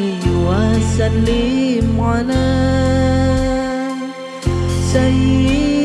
صلي وسلم على سيدنا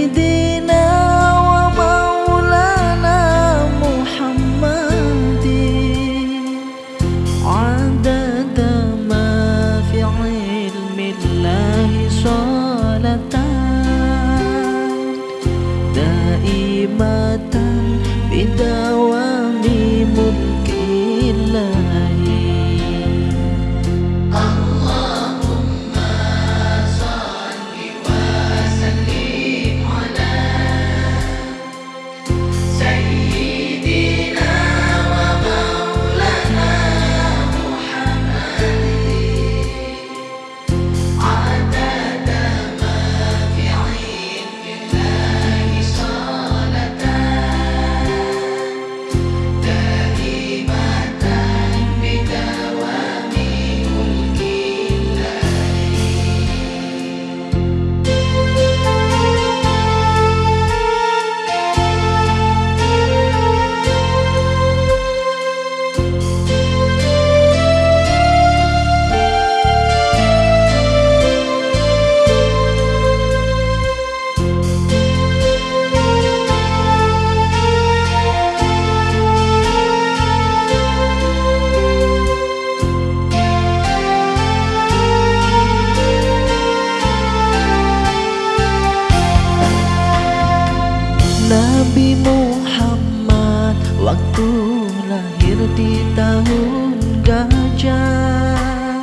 di tahun gajah.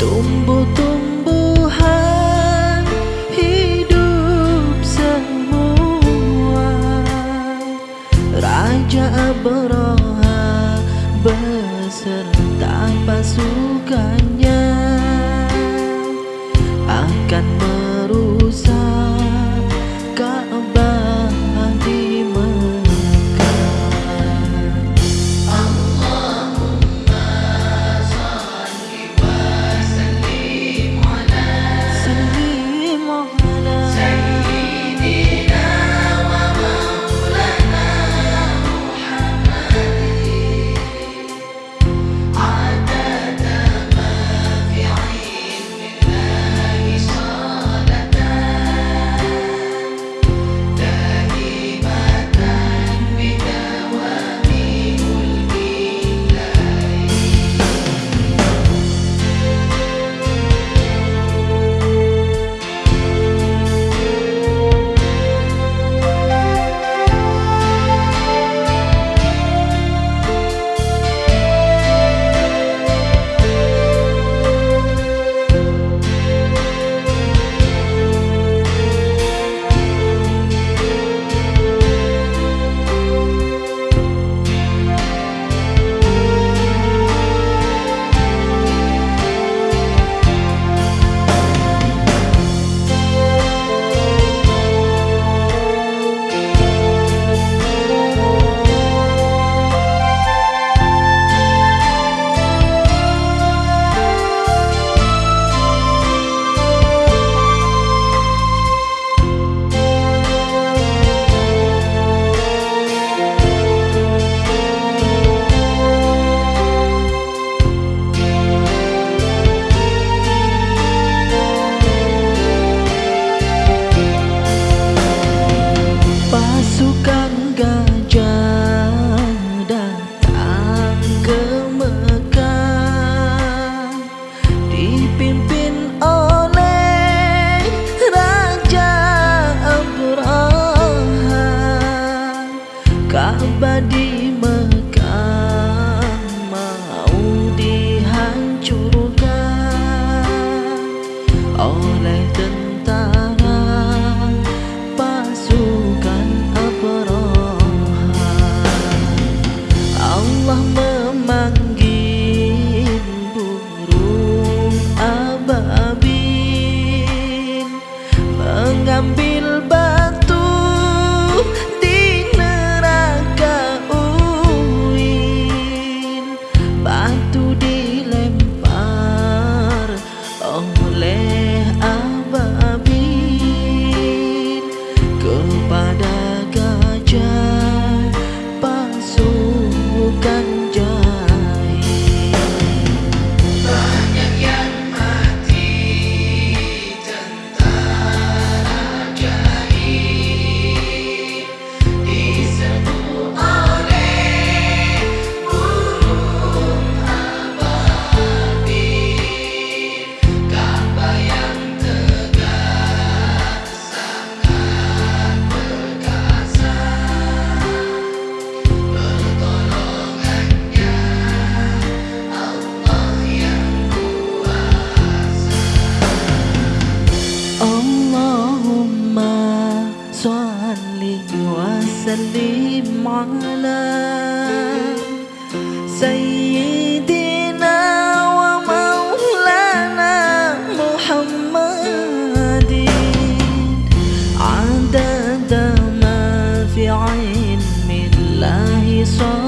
Tumbuh-tumbuhan hidup semua. Raja Abroha beserta pasukannya Akan có lẽ على سيدنا ومولانا محمد عدد ما في علم الله صالح